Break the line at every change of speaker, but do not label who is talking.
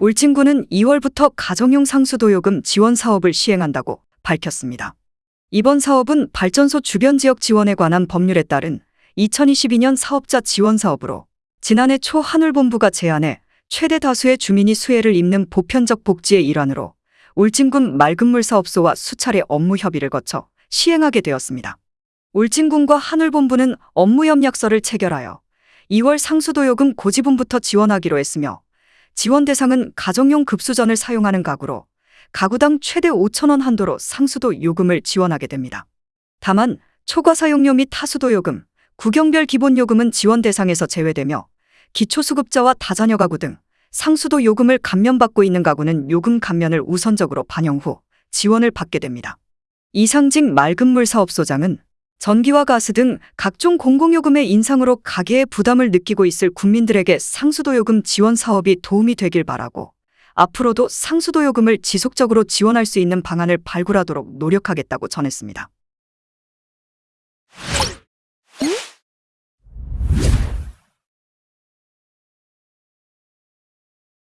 울진군은 2월부터 가정용 상수도요금 지원 사업을 시행한다고 밝혔습니다. 이번 사업은 발전소 주변 지역 지원에 관한 법률에 따른 2022년 사업자 지원 사업으로 지난해 초 하늘본부가 제안해 최대 다수의 주민이 수혜를 입는 보편적 복지의 일환으로 울진군 맑은물 사업소와 수차례 업무 협의를 거쳐 시행하게 되었습니다. 울진군과 하늘본부는 업무 협약서를 체결하여 2월 상수도요금 고지분부터 지원하기로 했으며 지원 대상은 가정용 급수전을 사용하는 가구로 가구당 최대 5천원 한도로 상수도 요금을 지원하게 됩니다. 다만 초과 사용료 및 하수도 요금, 구경별 기본 요금은 지원 대상에서 제외되며 기초수급자와 다자녀 가구 등 상수도 요금을 감면받고 있는 가구는 요금 감면을 우선적으로 반영 후 지원을 받게 됩니다. 이상직 맑은물 사업소장은 전기와 가스 등 각종 공공요금의 인상으로 가계의 부담을 느끼고 있을 국민들에게 상수도요금 지원 사업이 도움이 되길 바라고 앞으로도 상수도요금을 지속적으로 지원할 수 있는 방안을 발굴하도록 노력하겠다고 전했습니다.